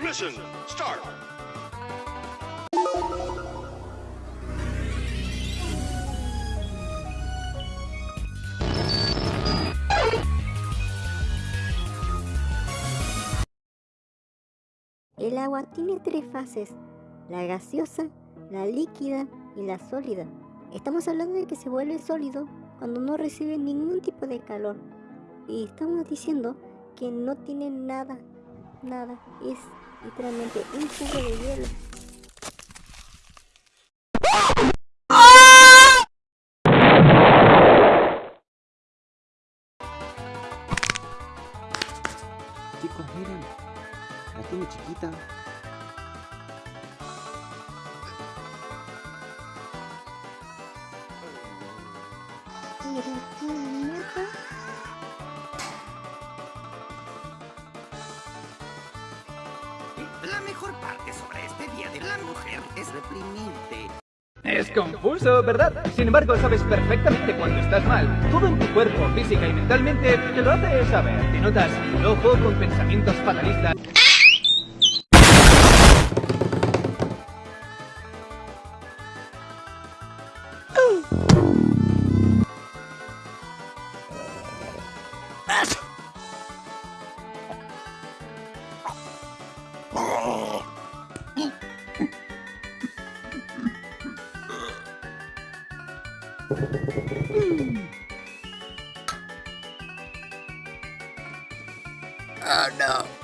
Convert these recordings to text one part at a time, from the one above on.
Mission start. El agua tiene tres fases, la gaseosa, la líquida y la sólida. Estamos hablando de que se vuelve sólido cuando no recibe ningún tipo de calor. Y estamos diciendo que no tiene nada, nada. Es literalmente un cubo de hielo. Chicos, miren. La tiene chiquita. Parte sobre este Día de la Mujer es reprimirte. Es confuso, ¿verdad? Sin embargo, sabes perfectamente cuando estás mal. Todo en tu cuerpo, física y mentalmente te lo hace saber. Te notas loco con pensamientos fatalistas. Hmm. Oh no.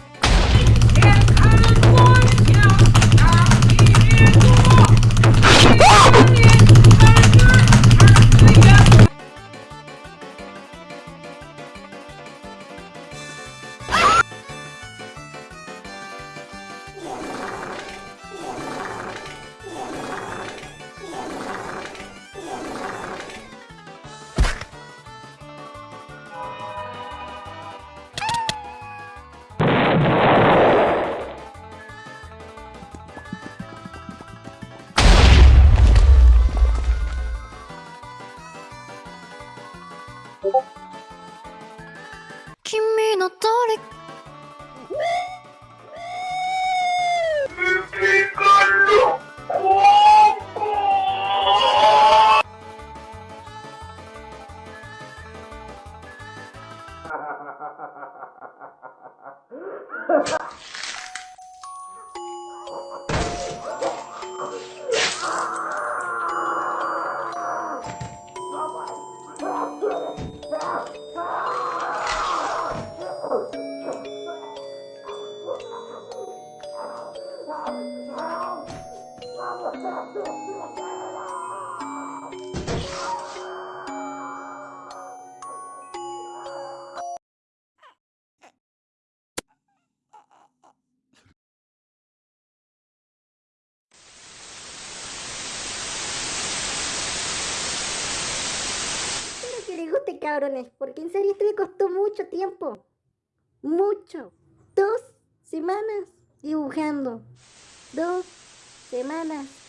君のとりハハハハ cabrones, porque en serio esto me costó mucho tiempo. Mucho. Dos semanas dibujando. Dos semanas.